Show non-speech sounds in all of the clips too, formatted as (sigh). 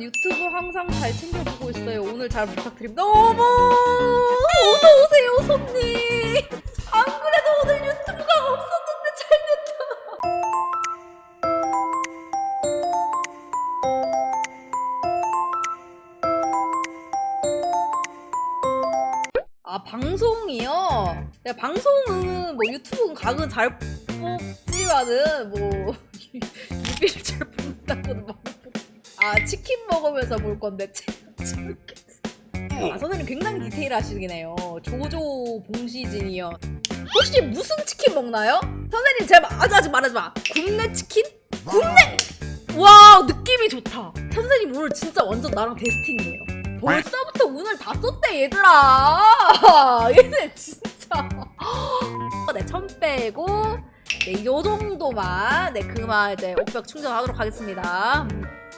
유튜브 항상 잘 챙겨보고 있어요. 오늘 잘 부탁드립니다. 어머! 어서오세요, 손님! 안 그래도 오늘 유튜브가 없었는데 잘 됐다. 아, 방송이요? 네, 방송은 뭐 유튜브는 각은 잘 뽑지만은 뭐 (laughs) 유비를 잘 뽑는다고는 막 아 치킨 먹으면서 볼 건데 아 선생님 굉장히 디테일하시네요. 조조 봉시진이요. 혹시 무슨 치킨 먹나요? 선생님 제발 아직 아직 말하지 마. 굽네 치킨? 굽네! 와 느낌이 좋다. 선생님 오늘 진짜 완전 나랑 데스팅이에요. 벌써부터 운을 다 썼대 얘들아. (laughs) 얘들 진짜. (gasps) 네천 빼고 네, 요 정도만 네 그만 이제 옥벽 충전하도록 하겠습니다.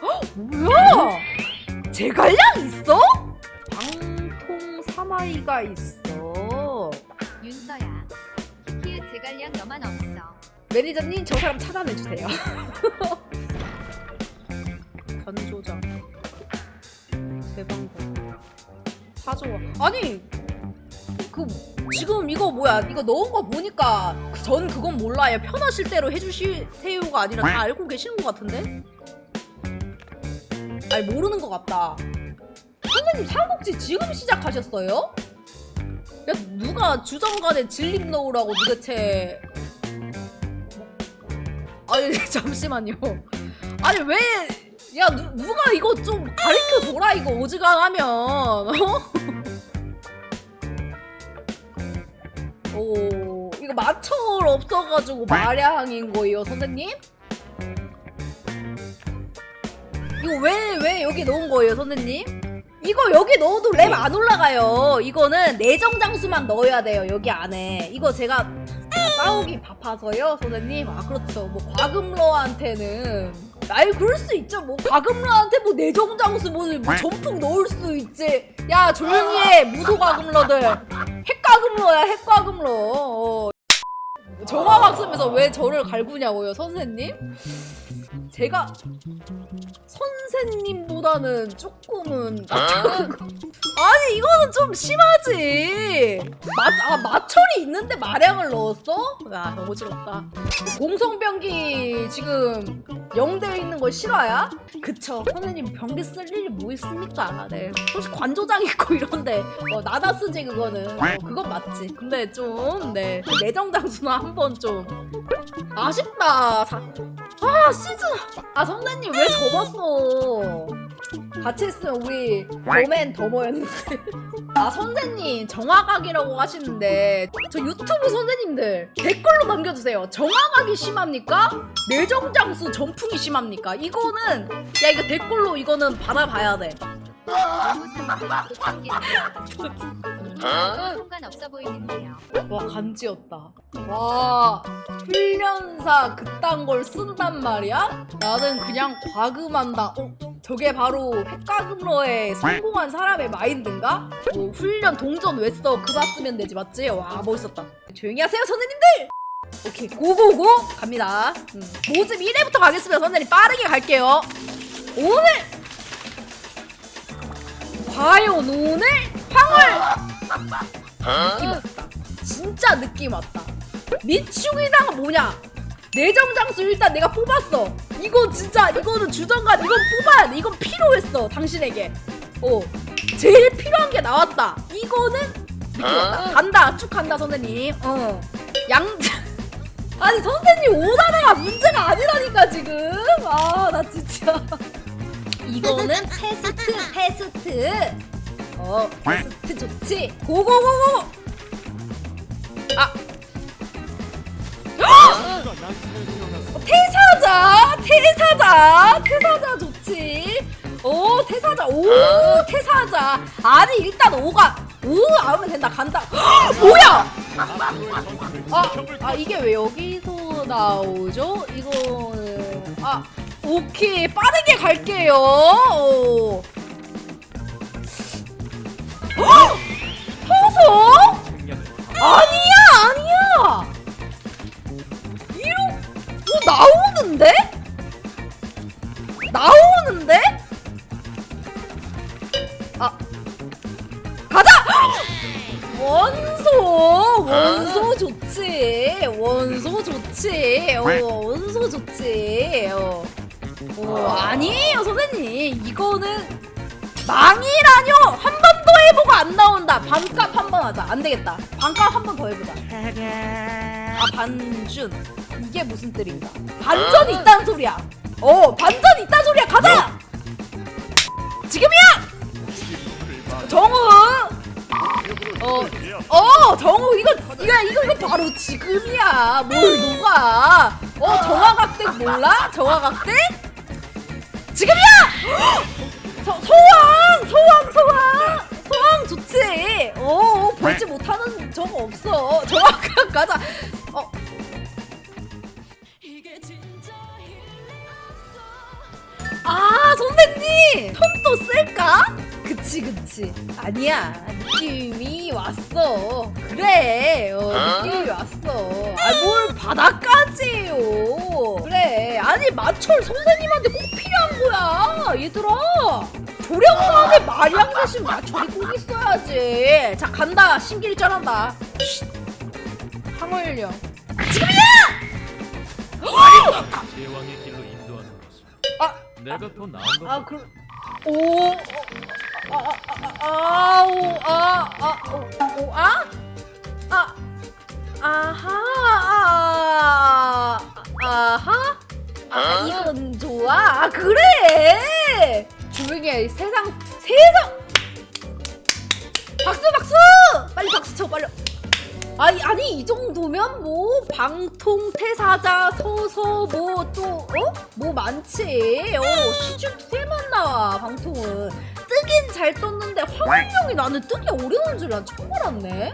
헉, 뭐야? 제갈량 있어? 방통 사마이가 있어. 윤서야 키키의 제갈량 너만 없어 매니저님 저 사람 차단해 주세요. (laughs) 변조장 대방공 사조와 아니 그 지금 이거 뭐야? 이거 넣은 거 보니까 전 그건 몰라요. 편하실 대로 해주시세요가 아니라 다 알고 계시는 것 같은데? 아니 모르는 것 같다. 선생님 삼국지 지금 시작하셨어요? 야 누가 주정관에 진립 넣으라고 도대체. 아니 (laughs) 잠시만요. 아니 왜 야 누가 이거 좀 가르쳐 줘라 이거 오지간하면. 어? (laughs) 이거 마철 없어가지고 마량인 거예요 선생님? 이거 왜 왜 여기 넣은 거예요 선생님? 이거 여기 넣어도 램 안 올라가요. 이거는 내정 장수만 넣어야 돼요 여기 안에. 이거 제가 싸우기 바빠서요 선생님? 아 그렇죠. 뭐 과금러한테는. 아이 그럴 수 있죠. 뭐 과금러한테 뭐 내정 장수 뭐, 뭐 전풍 넣을 수 있지. 야 조용히 해 무소 과금러들. 핵과금러야 핵과금러. 어. 정화학습에서 왜 저를 갈구냐고요 선생님? 제가 선생님보다는 조금은 아니 이거는 좀 심하지. 마, 아 마철이 있는데 마량을 넣었어? 야 너무 질렀다. 공성병기 지금 영대에 있는 거 실화야? 그쵸. 선생님 병기 쓸 일이 뭐 있습니까? 네. 혹시 관조장 있고 이런데. 어, 나다 쓰지 그거는. 어, 그건 맞지. 근데 좀네. 내정 장수는 한번 좀. 아쉽다. 자, 아 시즌. 아 선생님 왜 접었어 같이 했으면 우리 더맨 더머였는데 (laughs) 아 선생님 정화각이라고 하시는데 저 유튜브 선생님들 댓글로 남겨주세요 정화각이 심합니까? 내정장수 전풍이 심합니까? 이거는 야 이거 댓글로 이거는 받아봐야 돼 (laughs) 상관없어 보이는데요 와 간지였다 와 훈련사 그딴 걸 쓴단 말이야? 나는 그냥 과금한다 어? 저게 바로 핵과금러에 성공한 사람의 마인드인가? 뭐 훈련 동전 왜 써? 그거 쓰면 되지 맞지? 와 멋있었다 조용히 하세요 선생님들! 오케이 고고고 갑니다 음. 모집 1회부터 가겠습니다 선생님 빠르게 갈게요 오늘 과연 오늘 황을 느낌 왔다. 진짜 느낌 왔다. 미치우기다가 뭐냐? 내정장수 일단 내가 뽑았어. 이거 진짜 이거는 주정관 이건 뽑아야 돼. 이건 필요했어 당신에게. 어 제일 필요한 게 나왔다. 이거는 느낌 왔다. 간다 쭉 간다 선생님. 어 양자. (laughs) 아니 선생님 오다나가 문제가 아니라니까 지금. 아 나 진짜. 이거는 테스트 테스트. 어, 테스트 좋지? 고고고고! 아! 어, 태사자! 태사자! 태사자 좋지? 오, 태사자! 오, 태사자! 아니, 일단 오가! 오, 아우면 된다, 간다! 뭐야! 아, 아, 이게 왜 여기서 나오죠? 이거는, 아, 오케이, 빠르게 갈게요! 오. 아니야 아니야 이런 뭐 나오는데? 나오는데? 아 가자! (gasps) 원소 원소 아. 좋지 원소 좋지 어, 원소 좋지 어. 어, 아. 아니에요 선생님 이거는 망이라뇨 한 번더 해보고 안 나온다. 반값 한 번 하자. 안 되겠다. 반값 한 번 더 해보자. 아 반준. 이게 무슨 뜻인가? 반전 있다는 소리야. 어 반전 있다는 소리야. 가자! 지금이야! 정우! 어, 어, 정우 이거 이거 이거 이거 바로 지금이야. 뭘 누가? 어, 정화각택 몰라? 정화각택? 지금이야! (gasps) 서, 소왕, 소왕, 소왕, 못하는 저거 없어. 정화각 가자. 어, 아 선생님! 톤도 쓸까? 그치 그치. 아니야. 느낌이 왔어. 그래. 어, 느낌이 왔어. 아 뭘 바닥까지요? 그래. 아니 마철 선생님한테 꼭 필요한 거야 얘들아 조령관에 마량 대신 마철이 꼭 있어야지. 자 간다. 신길전한다. 황홀령. 제왕의 길로 인도하는 것은 아! 내가 더 나은 것 아, 그, 오, 어, 아, 아, 아, 아, 오, 아, 아, 오, 오, 아, 아, 아하, 세상, 세상, 박수, 박수, 빨리 박수 쳐, 빨리. 아니 아니 이 정도면 뭐 방통 태사자 서서 뭐 또 어? 뭐 많지. 어 시즌 2에만 나와 방통은. 뜨긴 잘 떴는데 황홀령이 나는 뜨기 어려운 줄 난 처음 알았네.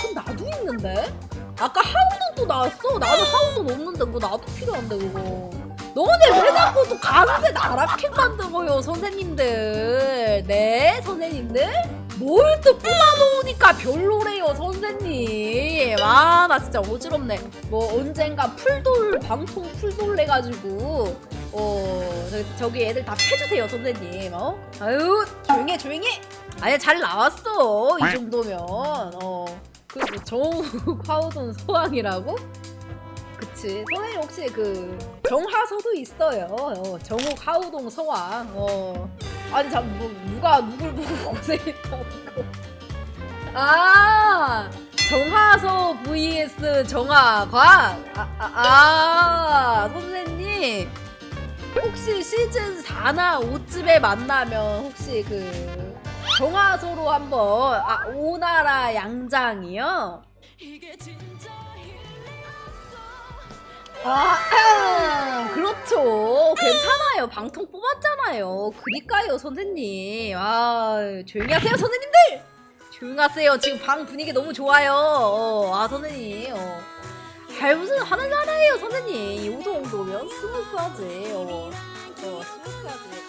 그럼 나도 있는데? 아까 하우돈도 나왔어. 나는 하우돈 없는데 그거 나도 필요한데 그거 너네 왜 자꾸 또 강제 나라킥 만들어요 선생님들. 네 선생님들? 뭘 또 뽑아놓으니까 별로래요 선생님. 아 나 진짜 어지럽네. 뭐 언젠가 풀돌 방통 풀돌 내가지고 어 저, 저기 애들 다 패주세요 선생님. 어? 아유 조용히 해 조용히 해. 아니 잘 나왔어 이 정도면. 어그 정욱 화우돈 소왕이라고 그치 선생님 혹시 그 정하서도 있어요. 어, 정욱 하우동 서왕. 어. 아니 참 뭐, 누가 누굴 보고 (laughs) 고생했다고. 아 정하서 vs 정하광 아, 아, 아 선생님. 혹시 시즌 4나 5쯤에 만나면 혹시 그 정하소로 한번 아 오나라 양장이요? 아, 그렇죠. 괜찮아요. 방통 뽑았잖아요. 그니까요, 선생님. 아, 조용히 하세요, 선생님들! 조용히 하세요. 지금 방 분위기 너무 좋아요. 어, 아, 선생님. 어. 아, 무슨 하는 나라예요, 선생님. 이 정도면 스무스하지. 어, 어 스무스하지.